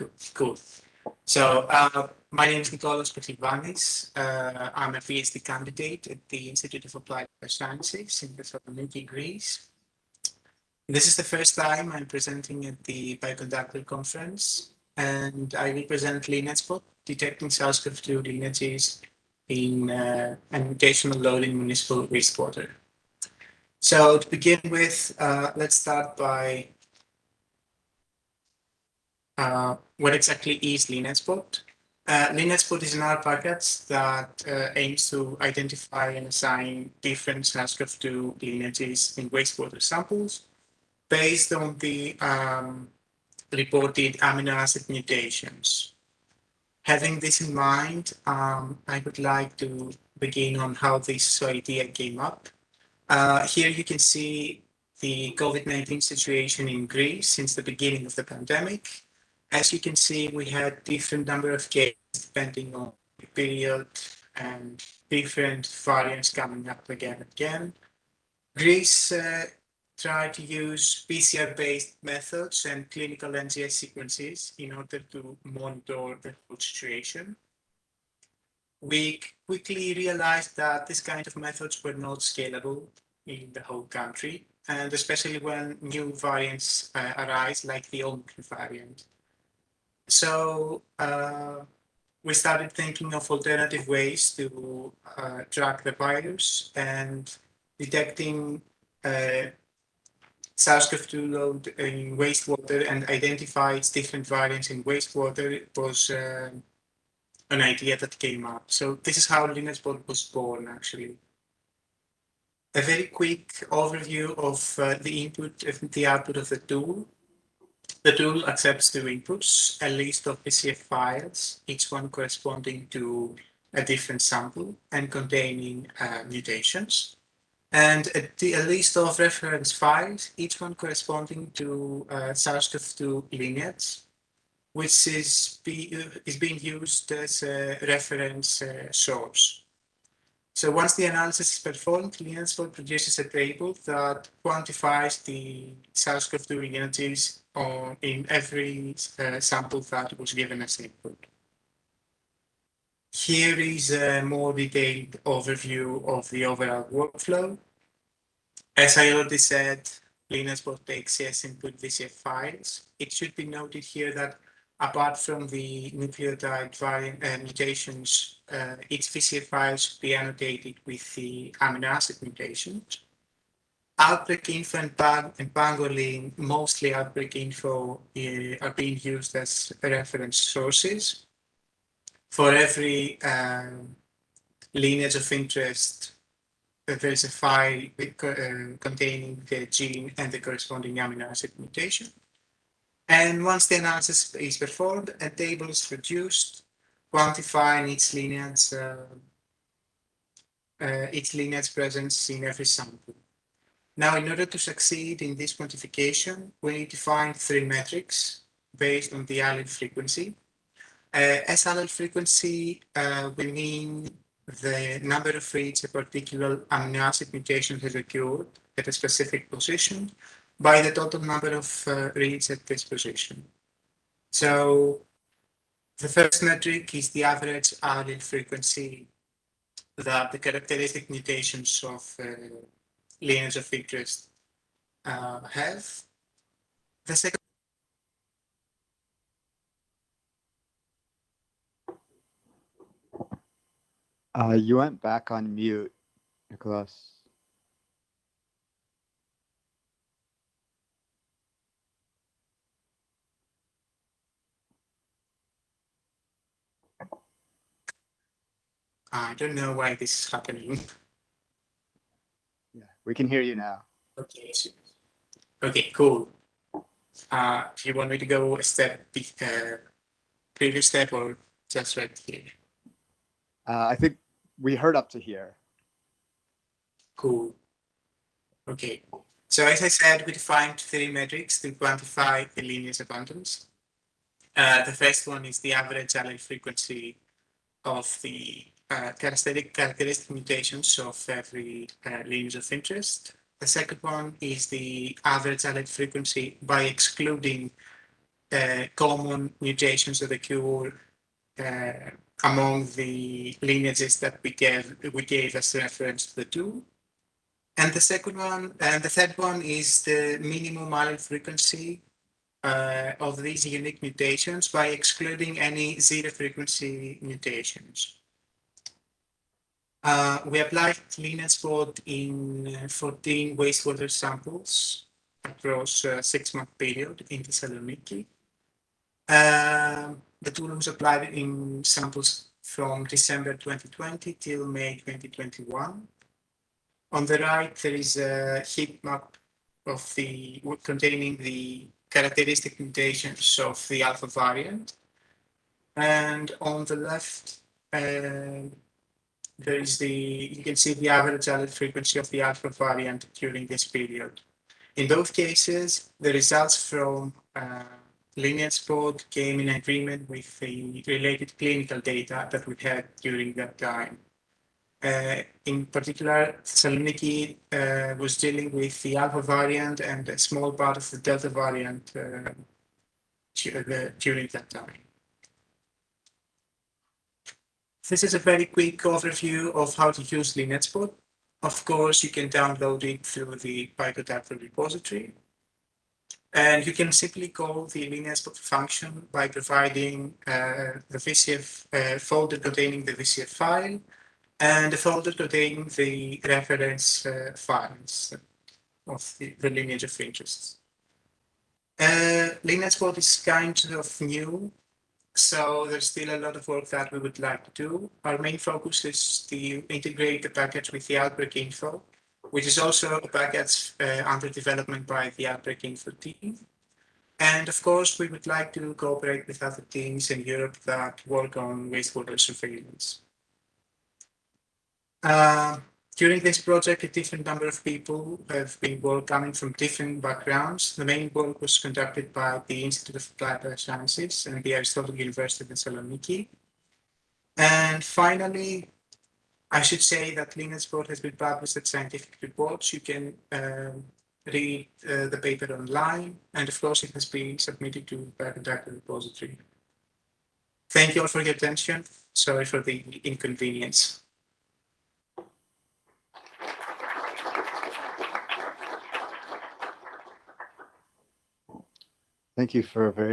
Cool. cool. So uh, my name is Nikolaos Pechlivanis. Uh, I'm a PhD candidate at the Institute of Applied Sciences in the Thessaloniki, Greece. This is the first time I'm presenting at the Bioconductor Conference, and I represent LineageSpot, detecting SARS-CoV-2 lineages in uh, mutational loading municipal wastewater. So to begin with, uh, let's start by uh, what exactly is LineageSpot. Uh, is an R package that uh, aims to identify and assign different SARS-CoV-2 lineages in wastewater samples based on the um, reported amino acid mutations. Having this in mind, um, I would like to begin on how this idea came up. Uh, here you can see the COVID-19 situation in Greece since the beginning of the pandemic. As you can see, we had different number of cases depending on the period and different variants coming up again and again. Greece uh, tried to use PCR-based methods and clinical NGS sequences in order to monitor the whole situation. We quickly realized that this kind of methods were not scalable in the whole country, and especially when new variants uh, arise, like the Omicron variant. So uh, we started thinking of alternative ways to uh, track the virus and detecting uh, SARS-CoV-2 load in wastewater and identify its different variants in wastewater was uh, an idea that came up. So this is how LineageSpot was born, actually. A very quick overview of uh, the input and the output of the tool. The tool accepts two inputs, a list of VCF files, each one corresponding to a different sample and containing uh, mutations, and a, a, list of reference files, each one corresponding to uh, SARS-CoV-2 lineage, which is, be, uh, is being used as a reference uh, source. So once the analysis is performed, LineageSpot produces a table that quantifies the SARS-CoV-2 lineages on, in every uh, sample that was given as input. Here is a more detailed overview of the overall workflow. As I already said, LineageSpot takes as input VCF files. It should be noted here that apart from the nucleotide variant uh, mutations, uh, its VCF files should be annotated with the amino acid mutations. Outbreak info and, pang and pangolin, mostly outbreak info, uh, are being used as reference sources. For every um, lineage of interest, uh, there is a file uh, containing the gene and the corresponding amino acid mutation. And once the analysis is performed, a table is produced quantifying its lineage, uh, uh, its lineage presence in every sample. Now, in order to succeed in this quantification, we need to find three metrics based on the allele frequency. Uh, as allele frequency, uh, we mean the number of reads a particular amino acid mutation has occurred at a specific position by the total number of uh, reads at this position. So the first metric is the average allele frequency that the characteristic mutations of uh, lineage of interest uh, have. The second Uh, you went back on mute, Nicholas. I don't know why this is happening. We can hear you now. Okay. Okay, cool. Uh, do you want me to go a step, uh, previous step or just right here? Uh, I think we heard up to here. Cool. Okay. So as I said, we defined three metrics to quantify the lineage abundance. Uh, the first one is the average allele frequency of the uh, characteristic, characteristic mutations of every uh, lineage of interest. The second one is the average allele frequency by excluding uh, common mutations that occur uh, among the lineages that we gave we gave as reference to the two. And the second one, and the third one is the minimum allele frequency uh, of these unique mutations by excluding any zero frequency mutations. Uh, we applied LineageSpot in uh, 14 wastewater samples across a six month period in Thessaloniki. Um, the tool was applied in samples from December 2020 till May 2021. On the right, there is a heat map of the containing the characteristic mutations of the alpha variant. And on the left, uh, there is the, you can see the average allele frequency of the alpha variant during this period. In both cases, the results from uh, LineageSpot came in agreement with the related clinical data that we had during that time. Uh, in particular, Thessaloniki uh, was dealing with the alpha variant and a small part of the delta variant uh, during that time. This is a very quick overview of how to use LineageSpot. Of course, you can download it through the Bioconductor repository. And you can simply call the LineageSpot function by providing uh, the VCF uh, folder containing the VCF file and the folder containing the reference uh, files of the, the, lineage of interest. Uh, is kind of new so there's still a lot of work that we would like to do. Our main focus is to integrate the package with the outbreak info, which is also a package uh, under development by the outbreak info team. And of course, we would like to cooperate with other teams in Europe that work on wastewater surveillance. Uh, during this project, a different number of people have been work coming from different backgrounds. The main work was conducted by the Institute of Applied Sciences and the Aristotle University of Thessaloniki. And finally, I should say that LineageSpot has been published at scientific reports. You can um, read uh, the paper online, and of course, it has been submitted to the conductor repository. Thank you all for your attention. Sorry for the inconvenience. Thank you for a very